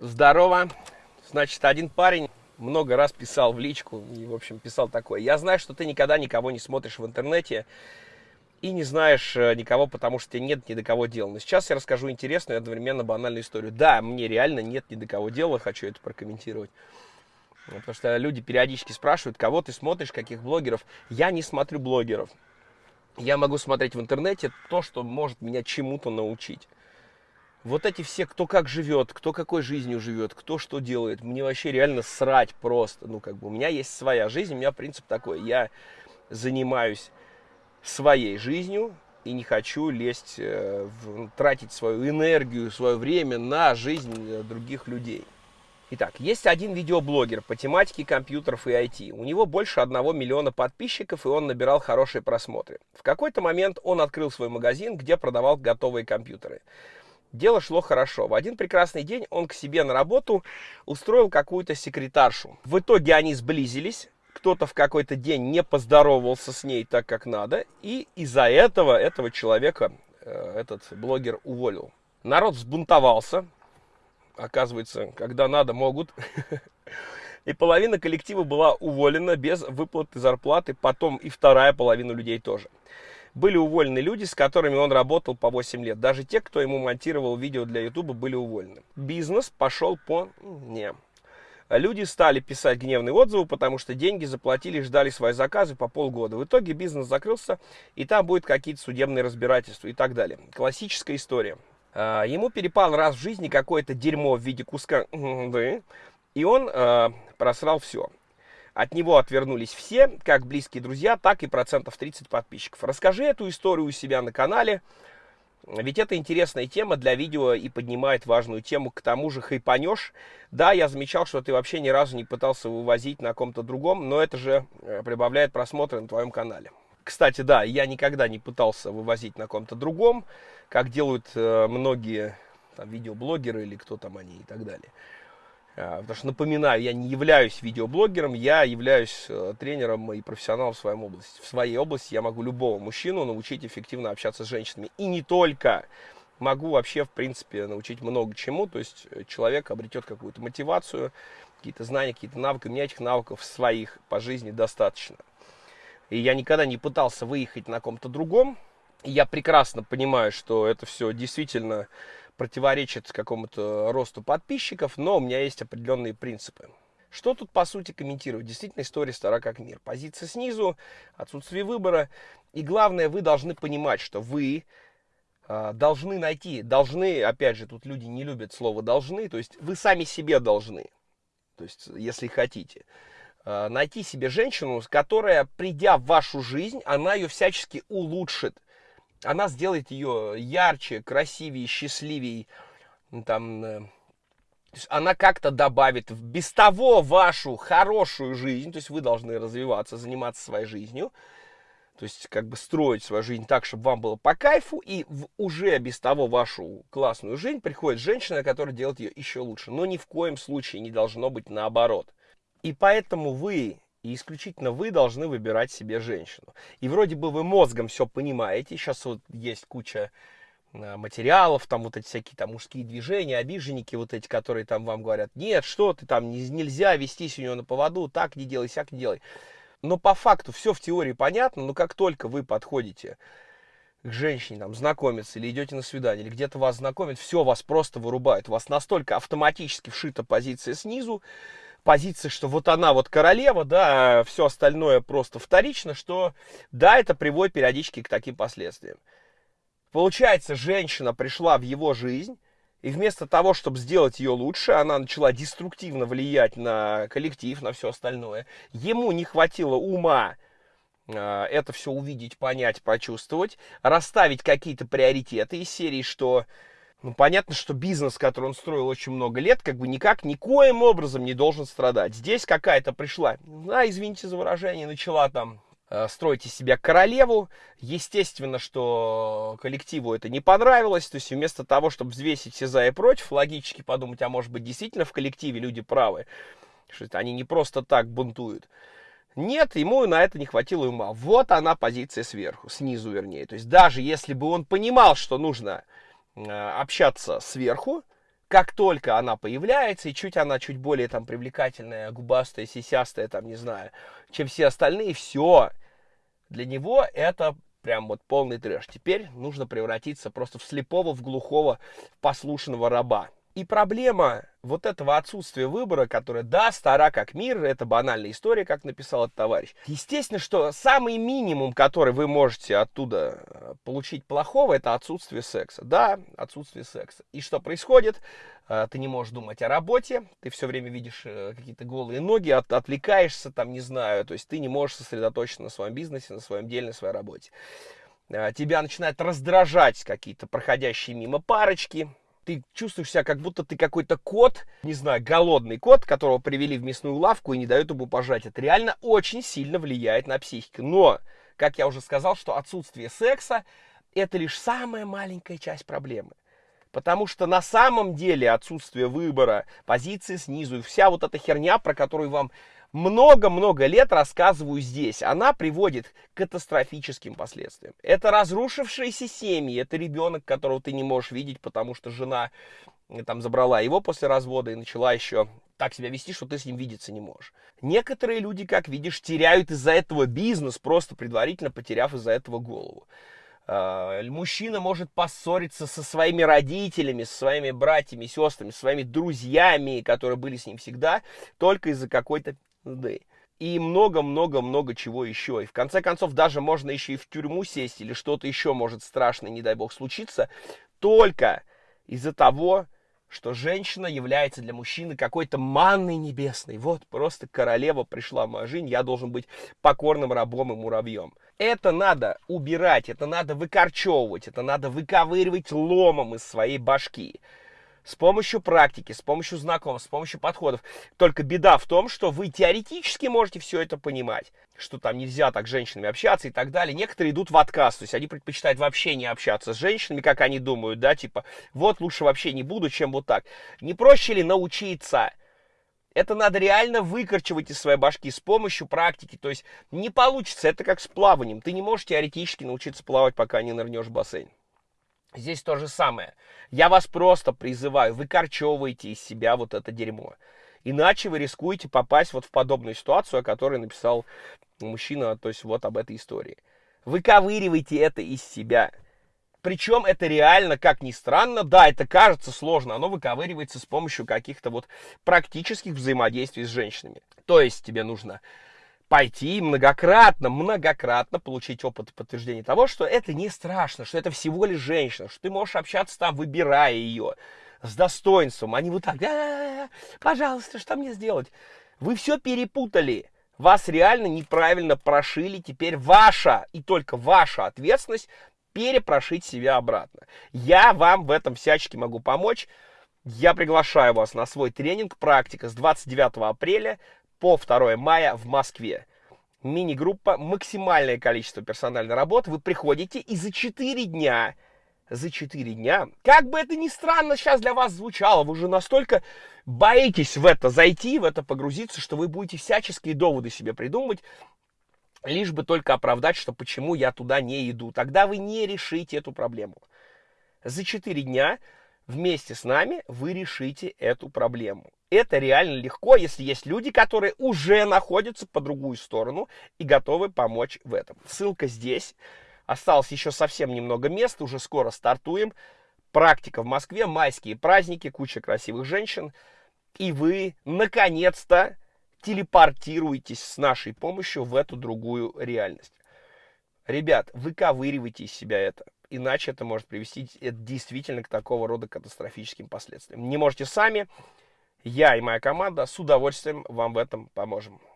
Здорово. Значит, один парень много раз писал в личку и, в общем, писал такое. Я знаю, что ты никогда никого не смотришь в интернете и не знаешь э, никого, потому что тебе нет ни до кого дела. Но сейчас я расскажу интересную и одновременно банальную историю. Да, мне реально нет ни до кого дела, хочу это прокомментировать. Потому что люди периодически спрашивают, кого ты смотришь, каких блогеров. Я не смотрю блогеров. Я могу смотреть в интернете то, что может меня чему-то научить. Вот эти все, кто как живет, кто какой жизнью живет, кто что делает, мне вообще реально срать просто. Ну, как бы у меня есть своя жизнь, у меня принцип такой. Я занимаюсь своей жизнью и не хочу лезть, э, в, тратить свою энергию, свое время на жизнь э, других людей. Итак, есть один видеоблогер по тематике компьютеров и IT. У него больше одного миллиона подписчиков, и он набирал хорошие просмотры. В какой-то момент он открыл свой магазин, где продавал готовые компьютеры. Дело шло хорошо. В один прекрасный день он к себе на работу устроил какую-то секретаршу. В итоге они сблизились. Кто-то в какой-то день не поздоровался с ней так, как надо. И из-за этого этого человека э, этот блогер уволил. Народ взбунтовался. Оказывается, когда надо, могут. И половина коллектива была уволена без выплаты зарплаты. Потом и вторая половина людей тоже были уволены люди, с которыми он работал по 8 лет. Даже те, кто ему монтировал видео для YouTube, были уволены. Бизнес пошел по... Не. Люди стали писать гневные отзывы, потому что деньги заплатили ждали свои заказы по полгода. В итоге бизнес закрылся, и там будет какие-то судебные разбирательства и так далее. Классическая история. А, ему перепал раз в жизни какое-то дерьмо в виде куска, и он просрал все. От него отвернулись все, как близкие друзья, так и процентов 30 подписчиков. Расскажи эту историю у себя на канале, ведь это интересная тема для видео и поднимает важную тему. К тому же хайпанешь. Да, я замечал, что ты вообще ни разу не пытался вывозить на ком-то другом, но это же э, прибавляет просмотры на твоем канале. Кстати, да, я никогда не пытался вывозить на ком-то другом, как делают э, многие там, видеоблогеры или кто там они и так далее. А, потому что, напоминаю, я не являюсь видеоблогером, я являюсь э, тренером и профессионалом в своей области. В своей области я могу любого мужчину научить эффективно общаться с женщинами. И не только. Могу вообще, в принципе, научить много чему. То есть э, человек обретет какую-то мотивацию, какие-то знания, какие-то навыки. У меня этих навыков своих по жизни достаточно. И я никогда не пытался выехать на ком-то другом. И я прекрасно понимаю, что это все действительно противоречит какому-то росту подписчиков, но у меня есть определенные принципы. Что тут, по сути, комментировать? Действительно, история стара как мир. Позиция снизу, отсутствие выбора. И главное, вы должны понимать, что вы э, должны найти, должны, опять же, тут люди не любят слово «должны», то есть вы сами себе должны, то есть если хотите, э, найти себе женщину, которая, придя в вашу жизнь, она ее всячески улучшит – она сделает ее ярче, красивее, счастливее. Там, э, она как-то добавит в без того вашу хорошую жизнь, то есть вы должны развиваться, заниматься своей жизнью, то есть как бы строить свою жизнь так, чтобы вам было по кайфу, и в уже без того вашу классную жизнь приходит женщина, которая делает ее еще лучше. Но ни в коем случае не должно быть наоборот. И поэтому вы и исключительно вы должны выбирать себе женщину. И вроде бы вы мозгом все понимаете. Сейчас вот есть куча а, материалов, там вот эти всякие там мужские движения, обиженники вот эти, которые там вам говорят, нет, что ты там, нельзя вестись у него на поводу, так не делай, сяк не делай. Но по факту все в теории понятно, но как только вы подходите к женщине, там, знакомиться, или идете на свидание, или где-то вас знакомят, все, вас просто вырубает. У вас настолько автоматически вшита позиция снизу, позиция, что вот она вот королева, да, а все остальное просто вторично, что да, это приводит периодически к таким последствиям. Получается, женщина пришла в его жизнь, и вместо того, чтобы сделать ее лучше, она начала деструктивно влиять на коллектив, на все остальное. Ему не хватило ума э, это все увидеть, понять, почувствовать, расставить какие-то приоритеты из серии, что ну, понятно, что бизнес, который он строил очень много лет, как бы никак, никоим образом не должен страдать. Здесь какая-то пришла, а, извините за выражение, начала там э, строить из себя королеву. Естественно, что коллективу это не понравилось. То есть вместо того, чтобы взвесить все за и против, логически подумать, а может быть действительно в коллективе люди правы, что они не просто так бунтуют. Нет, ему на это не хватило ума. Вот она позиция сверху, снизу вернее. То есть даже если бы он понимал, что нужно общаться сверху, как только она появляется, и чуть она чуть более там привлекательная, губастая, сисястая, там, не знаю, чем все остальные, все, для него это прям вот полный трэш. Теперь нужно превратиться просто в слепого, в глухого, послушного раба. И проблема вот этого отсутствия выбора, которое, да, стара как мир, это банальная история, как написал этот товарищ. Естественно, что самый минимум, который вы можете оттуда э, получить плохого, это отсутствие секса. Да, отсутствие секса. И что происходит? Э, ты не можешь думать о работе, ты все время видишь э, какие-то голые ноги, от, отвлекаешься, там, не знаю, то есть ты не можешь сосредоточиться на своем бизнесе, на своем деле, на своей работе. Тебя начинают раздражать какие-то проходящие мимо парочки, ты чувствуешь себя, как будто ты какой-то кот, не знаю, голодный кот, которого привели в мясную лавку и не дают ему пожать. Это реально очень сильно влияет на психику. Но, как я уже сказал, что отсутствие секса – это лишь самая маленькая часть проблемы. Потому что на самом деле отсутствие выбора, позиции снизу и вся вот эта херня, про которую вам много-много лет рассказываю здесь, она приводит к катастрофическим последствиям. Это разрушившиеся семьи, это ребенок, которого ты не можешь видеть, потому что жена э, там забрала его после развода и начала еще так себя вести, что ты с ним видеться не можешь. Некоторые люди, как видишь, теряют из-за этого бизнес, просто предварительно потеряв из-за этого голову. А, мужчина может поссориться со своими родителями, со своими братьями, сестрами, со своими друзьями, которые были с ним всегда, только из-за какой-то да. И много-много-много чего еще. И в конце концов, даже можно еще и в тюрьму сесть, или что-то еще может страшное, не дай бог, случиться, только из-за того, что женщина является для мужчины какой-то манной небесной. Вот просто королева пришла в мою жизнь, я должен быть покорным рабом и муравьем. Это надо убирать, это надо выкорчевывать, это надо выковыривать ломом из своей башки с помощью практики, с помощью знакомств, с помощью подходов. Только беда в том, что вы теоретически можете все это понимать, что там нельзя так с женщинами общаться и так далее. Некоторые идут в отказ, то есть они предпочитают вообще не общаться с женщинами, как они думают, да, типа, вот лучше вообще не буду, чем вот так. Не проще ли научиться? Это надо реально выкорчевать из своей башки с помощью практики. То есть не получится, это как с плаванием. Ты не можешь теоретически научиться плавать, пока не нырнешь в бассейн. Здесь то же самое. Я вас просто призываю, выкорчевывайте из себя вот это дерьмо. Иначе вы рискуете попасть вот в подобную ситуацию, о которой написал мужчина, то есть вот об этой истории. Выковыривайте это из себя. Причем это реально, как ни странно, да, это кажется сложно, оно выковыривается с помощью каких-то вот практических взаимодействий с женщинами. То есть тебе нужно пойти многократно, многократно получить опыт и подтверждение того, что это не страшно, что это всего лишь женщина, что ты можешь общаться там, выбирая ее с достоинством, а не вот так, пожалуйста, что мне сделать? Вы все перепутали. Вас реально неправильно прошили. Теперь ваша и только ваша ответственность перепрошить себя обратно. Я вам в этом всячески могу помочь. Я приглашаю вас на свой тренинг «Практика» с 29 апреля по 2 мая в Москве. Мини-группа, максимальное количество персональной работы. Вы приходите и за 4 дня, за 4 дня, как бы это ни странно сейчас для вас звучало, вы уже настолько боитесь в это зайти, в это погрузиться, что вы будете всяческие доводы себе придумывать, лишь бы только оправдать, что почему я туда не иду. Тогда вы не решите эту проблему. За 4 дня вместе с нами вы решите эту проблему. Это реально легко, если есть люди, которые уже находятся по другую сторону и готовы помочь в этом. Ссылка здесь. Осталось еще совсем немного мест, уже скоро стартуем. Практика в Москве, майские праздники, куча красивых женщин. И вы, наконец-то, телепортируетесь с нашей помощью в эту другую реальность. Ребят, выковыривайте из себя это. Иначе это может привести это действительно к такого рода катастрофическим последствиям. Не можете сами, я и моя команда с удовольствием вам в этом поможем.